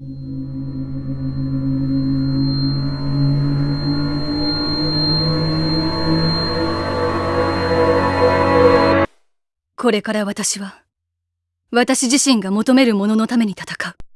これから私は私自身が求めるもののために戦う。